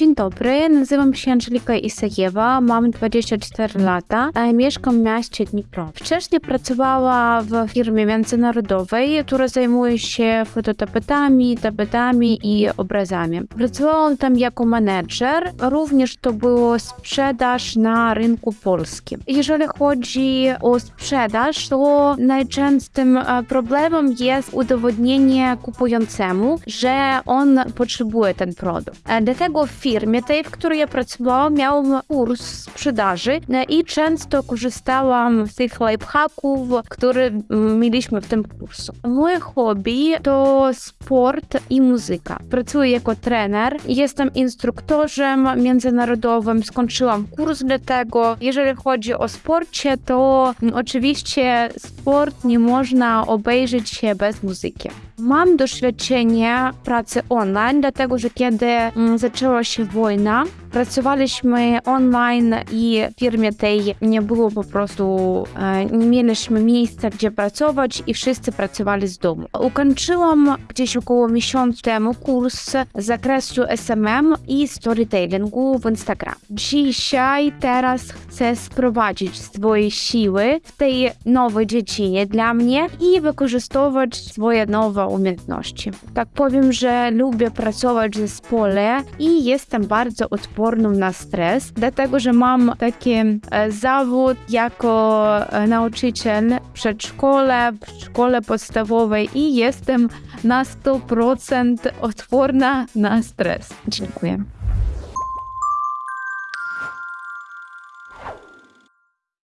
Dzień dobry, nazywam się Angelika Isajewa, mam 24 lata, mieszkam w mieście Dnipro. Wcześniej pracowała w firmie międzynarodowej, która zajmuje się fototapetami, tapetami i obrazami. Pracowałam tam jako menedżer, również to było sprzedaż na rynku polskim. Jeżeli chodzi o sprzedaż, to najczęstszym e, problemem jest udowodnienie kupującemu, że on potrzebuje ten produkt. E, Dlatego w firmie tej, w której ja pracowałam, miałam kurs sprzedaży e, i często korzystałam z tych lifehacków, które mm, mieliśmy w tym kursu. Moje hobby to sport i muzyka. Pracuję jako trener, jestem instruktorem międzynarodowym, skończyłam kurs dla tego. Jeżeli chodzi o sporcie, to mm, oczywiście sport nie można obejrzeć się bez muzyki. Mam doświadczenie pracy online, dlatego że kiedy mm, zaczęła się wojna, pracowaliśmy online i w firmie tej nie było po prostu, e, nie mieliśmy miejsca, gdzie pracować i wszyscy pracowali z domu. Ukończyłam gdzieś około miesiąca temu kurs z zakresu SMM i storytellingu w Instagram. Dzisiaj teraz chcę sprowadzić swoje siły w tej nowej dziedzinie dla mnie i wykorzystywać swoje nowe umiejętności. Tak powiem, że lubię pracować w zespole i jestem bardzo odporną na stres, dlatego że mam taki e, zawód jako e, nauczyciel w przedszkole, w szkole podstawowej i jestem na 100% odporna na stres. Dziękuję.